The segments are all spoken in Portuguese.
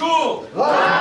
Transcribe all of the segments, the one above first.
Exu! Exu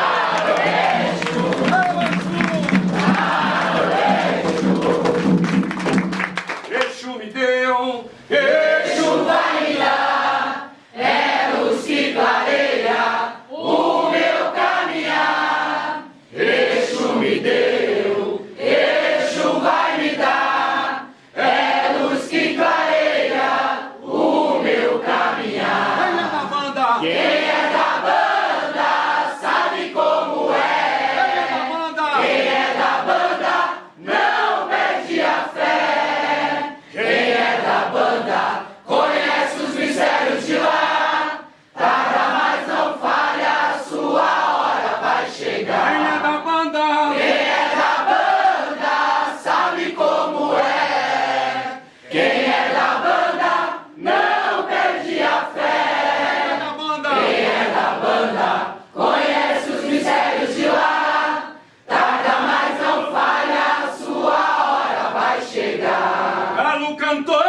cantó ¿eh?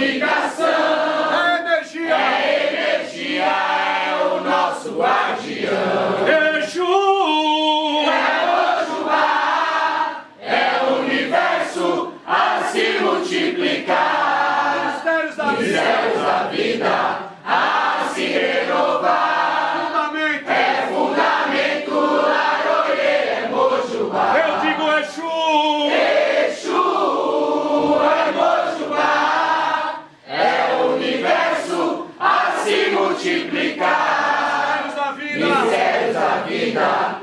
comunicação. multiplicar. Mistérios da vida, mistérios da vida.